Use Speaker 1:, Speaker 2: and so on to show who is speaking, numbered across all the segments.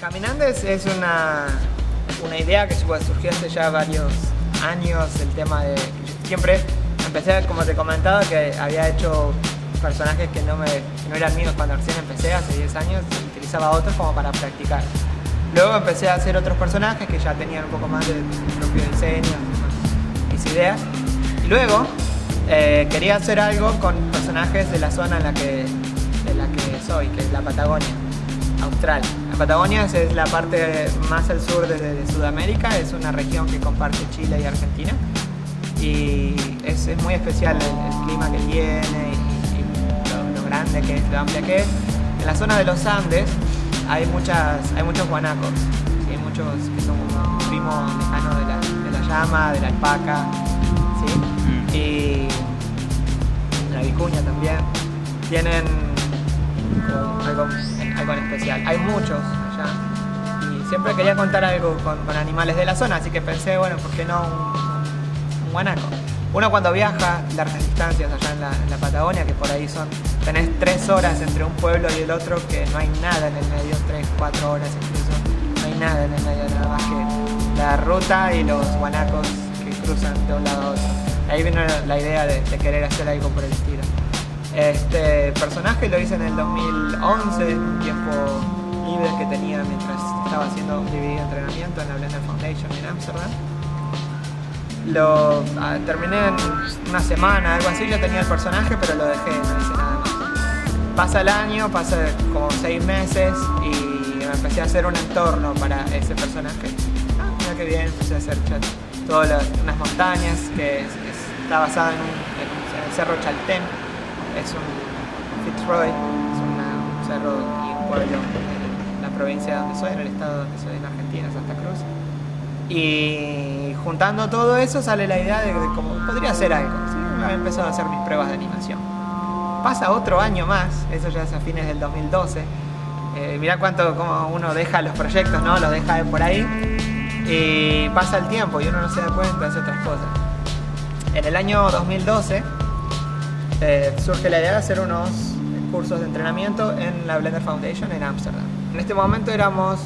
Speaker 1: Caminando es, una, una idea que surgió hace ya varios años, el tema de... Siempre empecé, como te comentaba, que había hecho personajes que no, me, no eran míos cuando recién empecé, hace 10 años, utilizaba otros como para practicar. Luego empecé a hacer otros personajes que ya tenían un poco más de propio diseño, mis ideas. Y luego eh, quería hacer algo con personajes de la zona en la que, de la que soy, que es la Patagonia, Austral. Patagonia es la parte más al sur de, Sudamérica, es una región que comparte Chile y Argentina. Y es, muy especial el, clima que tiene y, lo, grande que es, lo amplia que es. En la zona de los Andes hay, muchas, hay muchos guanacos, hay muchos que son primos lejanos de la, de la llama, de la alpaca, ¿sí? Mm. y la vicuña también. Tienen algo, algo en especial. Hay muchos allá y siempre quería contar algo con, animales de la zona, así que pensé, bueno, ¿por qué no un, guanaco? Uno cuando viaja largas distancias allá en la, Patagonia, que por ahí son, tenés tres horas entre un pueblo y el otro, que no hay nada en el medio, tres, cuatro horas incluso, no hay nada en el medio, nada más que la ruta y los guanacos que cruzan de un lado a otro. Ahí vino la idea de, querer hacer algo por el estilo. Este personaje lo hice en el 2011, un tiempo libre que tenía mientras estaba haciendo un DVD entrenamiento en la Blender Foundation en Amsterdam ah, terminé en una semana, algo así, yo tenía el personaje, pero lo dejé, no hice nada más. Pasa el año, pasa como seis meses y me empecé a hacer un entorno para ese personaje. Ah, mira qué bien, empecé a hacer todas unas montañas que está basada en, el cerro Chaltén, es un Fitzroy, es un cerro y un pueblo en la provincia donde soy, en el estado donde soy, en Argentina, Santa Cruz. Y juntando todo eso sale la idea de, cómo podría hacer algo. ¿sí? Había empezado a hacer mis pruebas de animación. Pasa otro año más, eso ya es a fines del 2012. Eh, mirá cuánto como uno deja los proyectos, ¿no? Los deja por ahí. Y pasa el tiempo y uno no se da cuenta, hace otras cosas. En el año 2012 eh, surge la idea de hacer unos cursos de entrenamiento en la Blender Foundation en Ámsterdam. En este momento éramos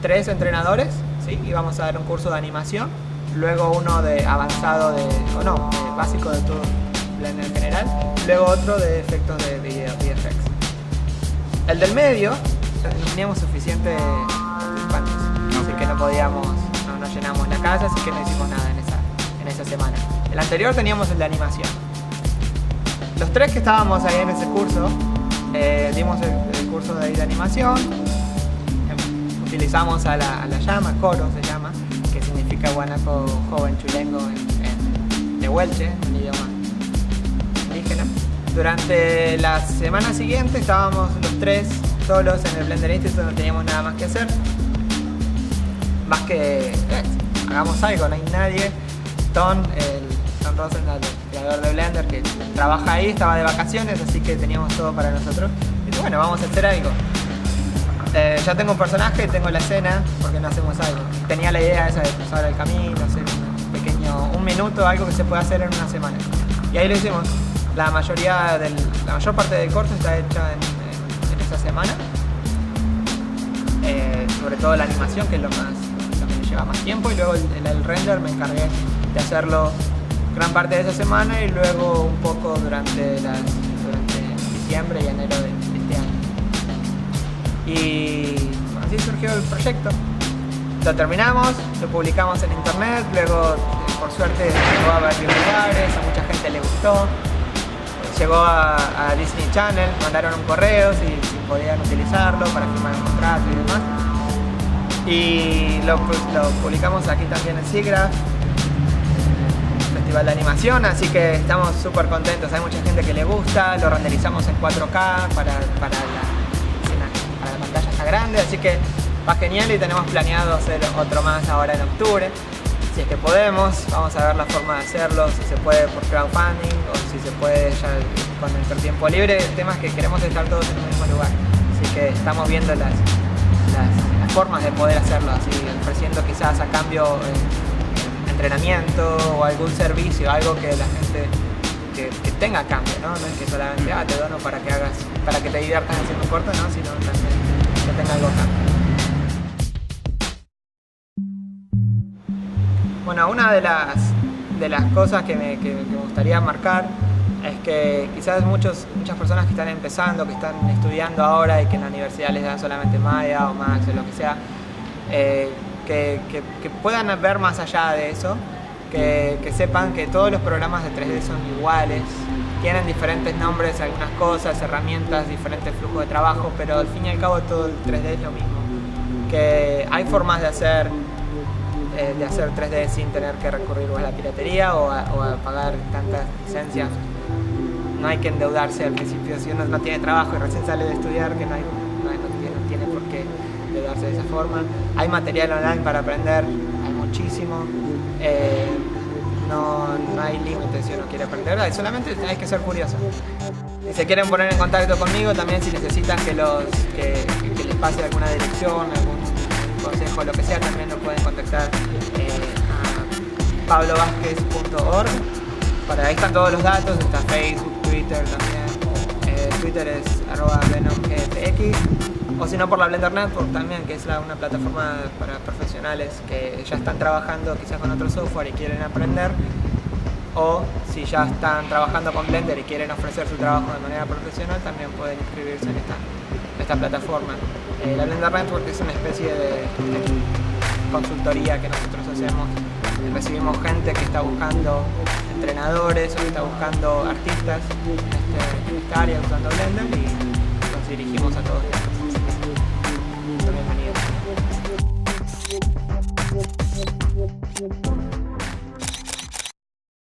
Speaker 1: tres entrenadores ¿sí? vamos a dar un curso de animación, luego uno de avanzado de, o no, básico de todo Blender en general, luego otro de efectos de video, VFX. El del medio, no teníamos suficientes participantes, así que no podíamos, no, llenamos la casa, así que no hicimos nada en esa, en esa semana. El anterior teníamos el de animación. Los tres que estábamos ahí en ese curso, eh, dimos el, curso de, de animación, utilizamos a la, llama, coro se llama, que significa guanaco joven chulengo en, de Huelche, en idioma indígena. Durante la semana siguiente estábamos los tres solos en el Blender Institute, no teníamos nada más que hacer. Más que eh, hagamos algo, no hay nadie. Ton, el Ton Rosenthal, creador de Blender, que trabaja ahí, estaba de vacaciones, así que teníamos todo para nosotros. Y bueno, vamos a hacer algo. Eh, ya tengo un personaje, tengo la escena, porque no hacemos algo. Tenía la idea esa de cruzar el camino, hacer un pequeño, un minuto, algo que se puede hacer en una semana. Y ahí lo hicimos. La mayoría del, la mayor parte del corto está hecha en, esa semana. Eh, sobre todo la animación, que es lo más lo que lleva más tiempo, y luego el, el render me encargué de hacerlo gran parte de esa semana y luego un poco durante, las, durante diciembre y enero de, y así surgió el proyecto. Lo terminamos, lo publicamos en internet, luego por suerte llegó a varios lugares, a mucha gente le gustó. Llegó a, Disney Channel, mandaron un correo si, podían utilizarlo para firmar un contrato y demás. Y lo, publicamos aquí también en SIGGRAPH, Festival de Animación, así que estamos súper contentos. Hay mucha gente que le gusta, lo renderizamos en 4K para, para la la pantalla está grande, así que va genial y tenemos planeado hacer otro más ahora en octubre. Si es que podemos, vamos a ver la forma de hacerlo, si se puede por crowdfunding o si se puede ya con nuestro tiempo libre. El tema es que queremos estar todos en el mismo lugar, así que estamos viendo las, las, formas de poder hacerlo, así ofreciendo quizás a cambio eh, entrenamiento o algún servicio, algo que la gente que, tenga cambio, ¿no? No es que solamente, mm. ah, te dono para que hagas, para que te diviertas haciendo corto, ¿no? Sino también que tenga algo cambio. Bueno, una de las, de las cosas que me, gustaría marcar es que quizás muchos, muchas personas que están empezando, que están estudiando ahora y que en la universidad les dan solamente Maya o Max o lo que sea, eh, que, que, puedan ver más allá de eso, que, que, sepan que todos los programas de 3D son iguales, tienen diferentes nombres, algunas cosas, herramientas, diferentes flujos de trabajo, pero al fin y al cabo todo el 3D es lo mismo. Que hay formas de hacer eh, de hacer 3D sin tener que recurrir a la piratería o a, o a pagar tantas licencias no hay que endeudarse al principio si uno no tiene trabajo y recién sale de estudiar, que no, hay, de esa forma. Hay material online para aprender, muchísimo. Eh, no, hay límites si uno quiere aprender, solamente hay que ser curioso. Si se quieren poner en contacto conmigo, también si necesitan que, los, que, les pase alguna dirección, algún consejo, lo que sea, también lo pueden contactar eh, a pablovásquez.org. Para ahí están todos los datos, está Facebook, Twitter también. Eh, Twitter es arroba venomgpx o si no por la Blender Network también, que es una plataforma para profesionales que ya están trabajando quizás con otro software y quieren aprender o si ya están trabajando con Blender y quieren ofrecer su trabajo de manera profesional también pueden inscribirse en esta, plataforma. Eh, la Blender Network es una especie de consultoría que nosotros hacemos recibimos gente que está buscando entrenadores o que está buscando artistas en, este, esta área usando Blender y nos dirigimos a todos ellos.